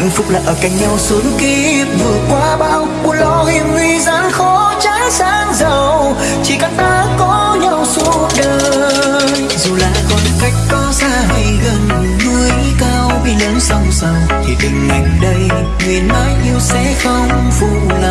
hạnh phúc là ở cạnh nhau suốt kiếp. Vượt qua bao buồn lo hiểm nguy gian khó trái sáng giàu. Chỉ cần ta có nhau suốt đời. Dù là khoảng cách có xa hay gần, núi cao biển lớn sóng sầu thì tình anh đây, nguyện mãi yêu sẽ không phụ lòng.